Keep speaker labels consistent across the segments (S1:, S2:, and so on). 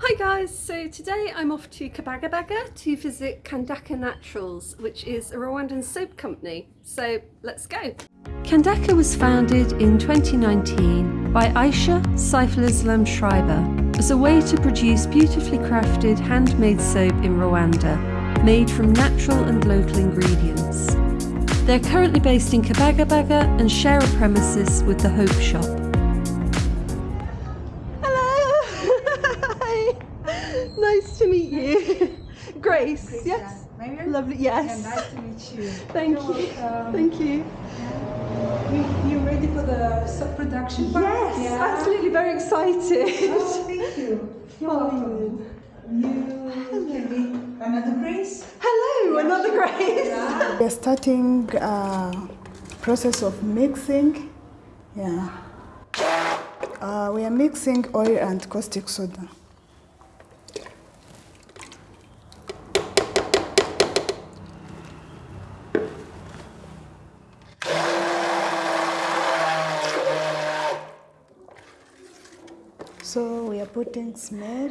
S1: Hi guys, so today I'm off to Kibagabaga to visit Kandaka Naturals, which is a Rwandan soap company. So let's go. Kandaka was founded in 2019 by Aisha Saiful Islam Schreiber as a way to produce beautifully crafted handmade soap in Rwanda, made from natural and local ingredients. They're currently based in Kibagabaga and share a premises with the Hope Shop. Grace,
S2: Grace,
S1: yes?
S2: yeah.
S1: Lovely, yes.
S2: Yeah, nice to meet you.
S1: Thank
S2: You're
S1: you.
S2: welcome.
S1: Thank you.
S2: You, you ready for the sub production part?
S1: Yes,
S2: Yeah.
S1: absolutely very excited.
S2: Oh, thank you. You're welcome. You can be another Grace?
S1: Hello, another Grace.
S2: Yeah.
S3: We are starting uh, process of mixing. Yeah. Uh, we are mixing oil and caustic soda. So we are putting smell.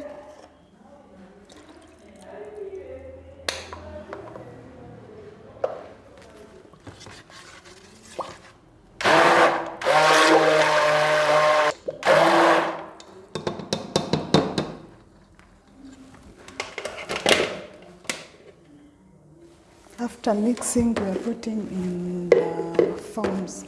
S3: After mixing, we are putting in the foams.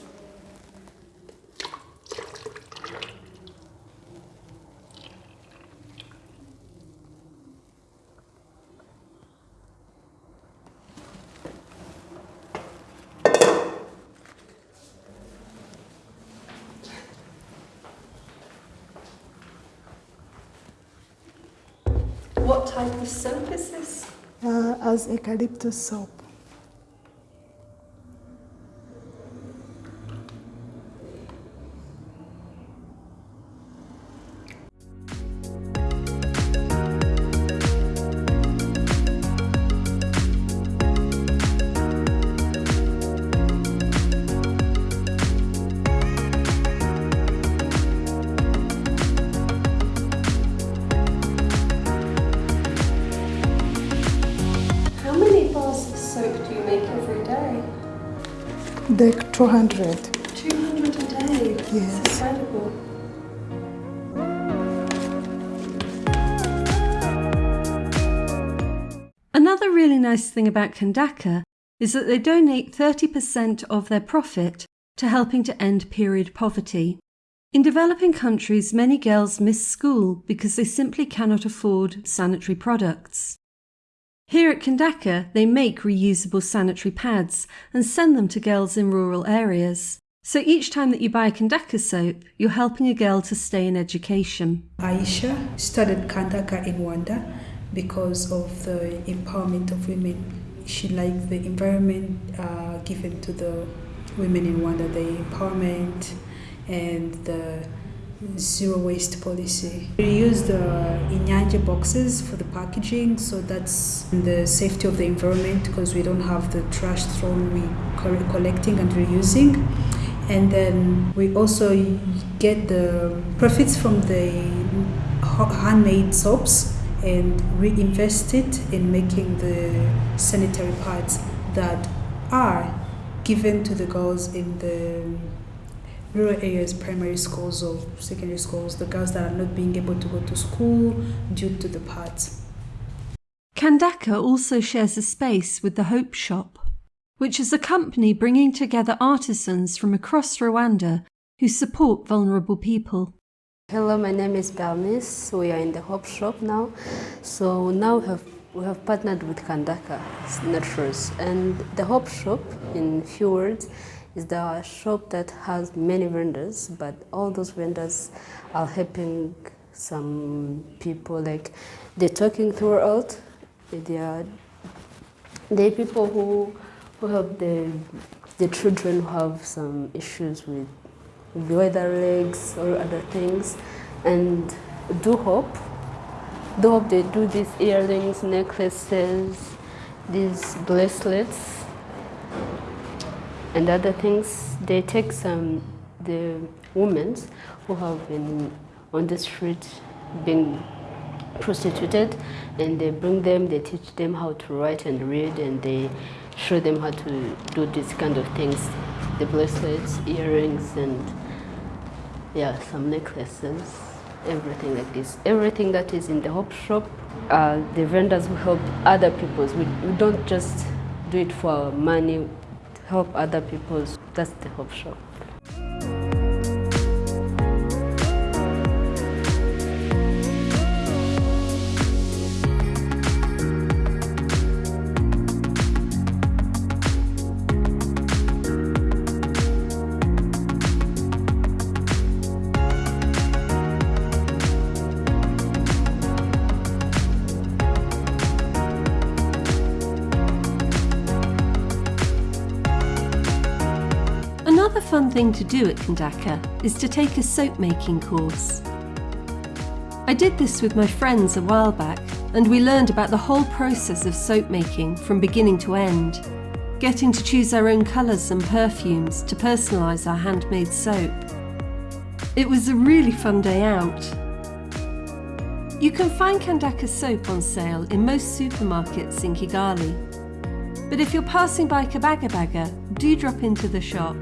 S1: Type of soap is this?
S3: Uh, as eucalyptus soap.
S1: Soap do you make every day?
S3: The 200.
S1: 200 a day.
S3: Yes.
S1: It's incredible. Another really nice thing about Kandaka is that they donate 30% of their profit to helping to end period poverty. In developing countries, many girls miss school because they simply cannot afford sanitary products. Here at Kandaka, they make reusable sanitary pads and send them to girls in rural areas. So each time that you buy a Kandaka soap, you're helping a girl to stay in education.
S2: Aisha started Kandaka in Rwanda because of the empowerment of women. She liked the environment uh, given to the women in Rwanda, the empowerment and the zero waste policy. We use the Inyanja boxes for the packaging, so that's the safety of the environment because we don't have the trash thrown, we co- collecting and reusing. And then we also get the profits from the handmade soaps and reinvest it in making the sanitary pads that are given to the girls in the rural areas, primary schools or secondary schools, the girls that are not being able to go to school due to the pads.
S1: Kandaka also shares a space with the Hope Shop, which is a company bringing together artisans from across Rwanda who support vulnerable people.
S4: Hello, my name is Bernice. We are in the Hope Shop now. So now we have, we have partnered with Kandaka Naturals. And the Hope Shop, in few words, is the shop that has many vendors, but all those vendors are helping some people. Like they're talking throughout. They are are people who who have the the children who have some issues with the weather legs or other things, and do hope. Do hope they do these earrings, necklaces, these bracelets, and other things. They take some the women who have been on the street being prostituted and they bring them, they teach them how to write and read and they show them how to do these kind of things. The bracelets, earrings and yeah, some necklaces, everything like this. Everything that is in the Hope Shop, uh, the vendors will help other people. We, we don't just do it for money, help other people. That's the Hope Shop.
S1: Fun thing to do at Kandaka is to take a soap making course. I did this with my friends a while back and we learned about the whole process of soap making from beginning to end, getting to choose our own colours and perfumes to personalise our handmade soap. It was a really fun day out. You can find Kandaka soap on sale in most supermarkets in Kigali. But if you're passing by Kibagabaga, do drop into the shop